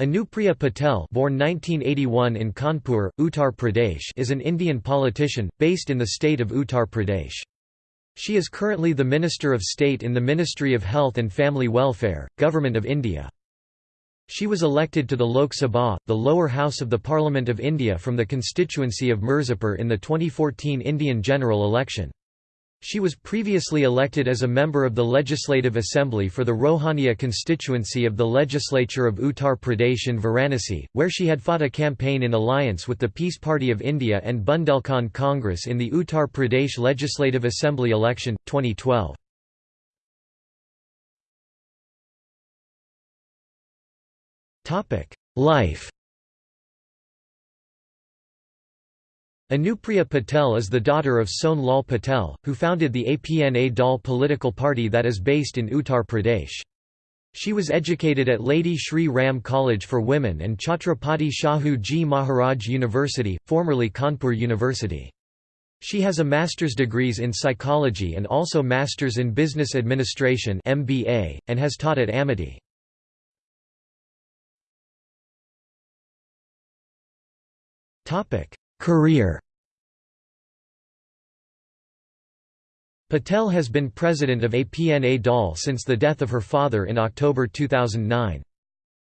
Anupriya Patel born 1981 in Kanpur, Uttar Pradesh is an Indian politician, based in the state of Uttar Pradesh. She is currently the Minister of State in the Ministry of Health and Family Welfare, Government of India. She was elected to the Lok Sabha, the lower house of the Parliament of India from the constituency of Mirzapur in the 2014 Indian general election. She was previously elected as a member of the Legislative Assembly for the Rohania constituency of the legislature of Uttar Pradesh in Varanasi, where she had fought a campaign in alliance with the Peace Party of India and Bundelkhand Congress in the Uttar Pradesh Legislative Assembly election, 2012. Life Anupriya Patel is the daughter of Son Lal Patel, who founded the Apna Dal political party that is based in Uttar Pradesh. She was educated at Lady Shri Ram College for Women and Chhatrapati Shahu Ji Maharaj University, formerly Kanpur University. She has a master's degrees in psychology and also masters in business administration MBA, and has taught at Amity. Career Patel has been president of APNA DAL since the death of her father in October 2009.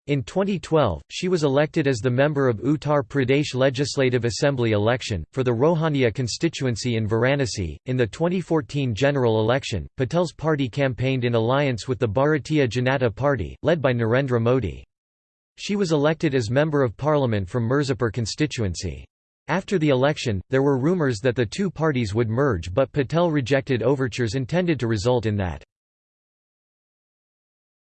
In 2012, she was elected as the member of Uttar Pradesh Legislative Assembly election, for the Rohania constituency in Varanasi. In the 2014 general election, Patel's party campaigned in alliance with the Bharatiya Janata Party, led by Narendra Modi. She was elected as Member of Parliament from Mirzapur constituency. After the election, there were rumours that the two parties would merge but Patel rejected overtures intended to result in that.